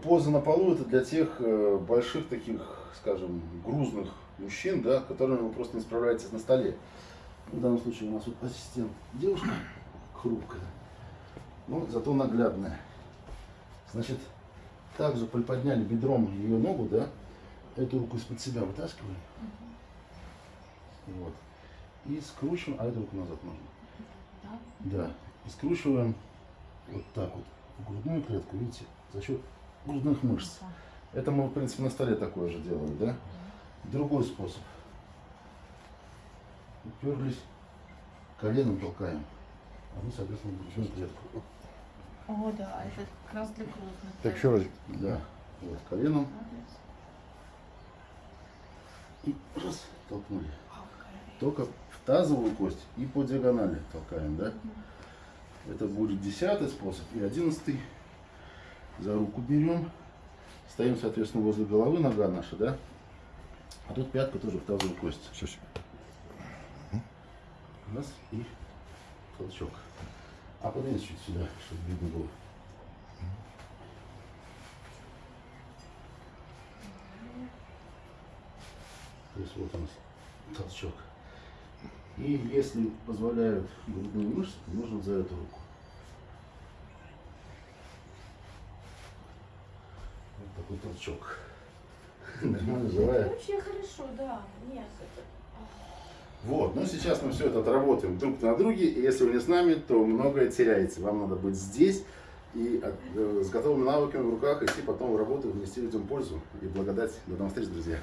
поза на полу это для тех э, больших таких, скажем, грузных мужчин, да, которыми вы просто не справляетесь на столе. В данном случае у нас вот ассистент девушка хрупкая, но зато наглядная. Значит, также приподняли бедром ее ногу, да, эту руку из-под себя вытаскиваем. Вот. И скручиваем, а эту руку назад можно. Да. И скручиваем вот так вот в грудную клетку, видите, за счет грудных мышц. Это мы, в принципе, на столе такое же делаем, да? Другой способ. Уперлись, коленом толкаем, а мы, соответственно, грудную клетку. О, да, это как раз для крупных. Так, еще раз. Да. Вот, коленом и раз, толкнули. Только в тазовую кость и по диагонали толкаем, да? Это будет десятый способ. И одиннадцатый. За руку берем. Стоим, соответственно, возле головы нога наша, да? А тут пятка тоже в тазовую кость. Сейчас. Раз и толчок. А подвинь чуть сюда, чтобы видно было. То есть вот у нас толчок. И если позволяют грудные мышцы, нужно за эту руку. Такой толчок. Нормально, живая. Вообще хорошо, да. Нет, это... Вот, ну сейчас мы все это отработаем друг на друге, и если вы не с нами, то многое теряете. Вам надо быть здесь и э, с готовыми навыками в руках идти потом в работу, внести людям пользу и благодать. До новых встреч, друзья!